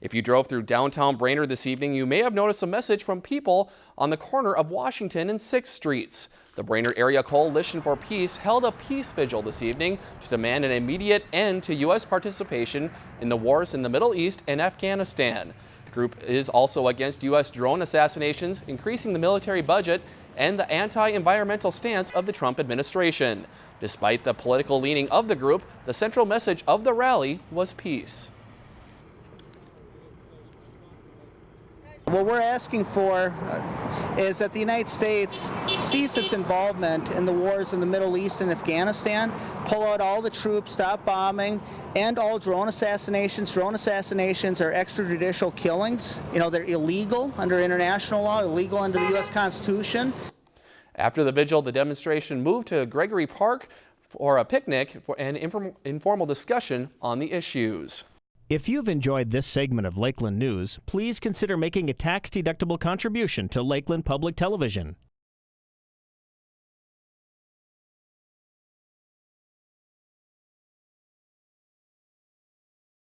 If you drove through downtown Brainerd this evening, you may have noticed a message from people on the corner of Washington and 6th Streets. The Brainerd Area Coalition for Peace held a peace vigil this evening to demand an immediate end to U.S. participation in the wars in the Middle East and Afghanistan. The group is also against U.S. drone assassinations, increasing the military budget, and the anti-environmental stance of the Trump administration. Despite the political leaning of the group, the central message of the rally was peace. What we're asking for uh, is that the United States cease its involvement in the wars in the Middle East and Afghanistan, pull out all the troops, stop bombing, and all drone assassinations. Drone assassinations are extrajudicial killings. You know, they're illegal under international law, illegal under the U.S. Constitution. After the vigil, the demonstration moved to Gregory Park for a picnic and informal discussion on the issues. If you've enjoyed this segment of Lakeland News, please consider making a tax-deductible contribution to Lakeland Public Television.